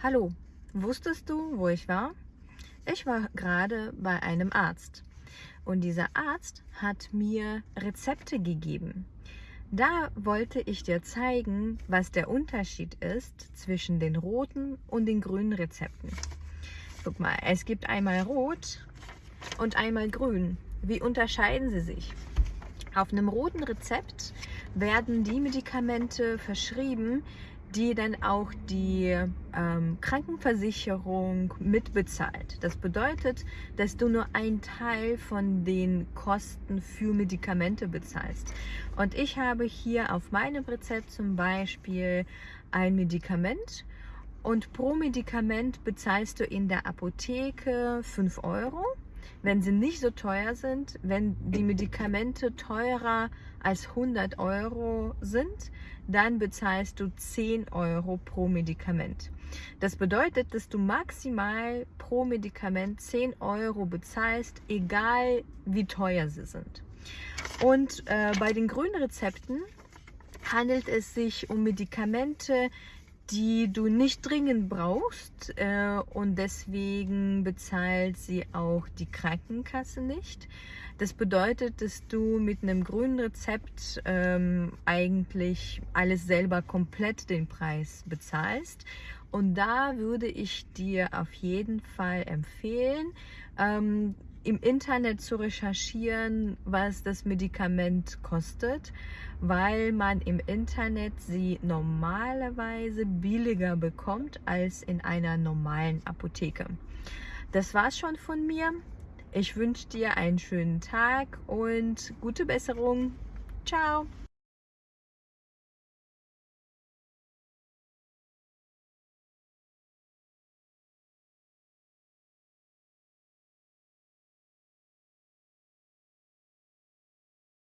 Hallo, wusstest du, wo ich war? Ich war gerade bei einem Arzt und dieser Arzt hat mir Rezepte gegeben. Da wollte ich dir zeigen, was der Unterschied ist zwischen den roten und den grünen Rezepten. Guck mal, es gibt einmal rot und einmal grün. Wie unterscheiden sie sich? Auf einem roten Rezept werden die Medikamente verschrieben, die dann auch die ähm, Krankenversicherung mitbezahlt. Das bedeutet, dass du nur einen Teil von den Kosten für Medikamente bezahlst. Und ich habe hier auf meinem Rezept zum Beispiel ein Medikament und pro Medikament bezahlst du in der Apotheke 5 Euro wenn sie nicht so teuer sind, wenn die Medikamente teurer als 100 Euro sind, dann bezahlst du 10 Euro pro Medikament. Das bedeutet, dass du maximal pro Medikament 10 Euro bezahlst, egal wie teuer sie sind. Und äh, bei den grünen Rezepten handelt es sich um Medikamente, die du nicht dringend brauchst äh, und deswegen bezahlt sie auch die Krankenkasse nicht. Das bedeutet, dass du mit einem grünen Rezept ähm, eigentlich alles selber komplett den Preis bezahlst. Und da würde ich dir auf jeden Fall empfehlen, ähm, im Internet zu recherchieren, was das Medikament kostet, weil man im Internet sie normalerweise billiger bekommt als in einer normalen Apotheke. Das war's schon von mir. Ich wünsche dir einen schönen Tag und gute Besserung. Ciao!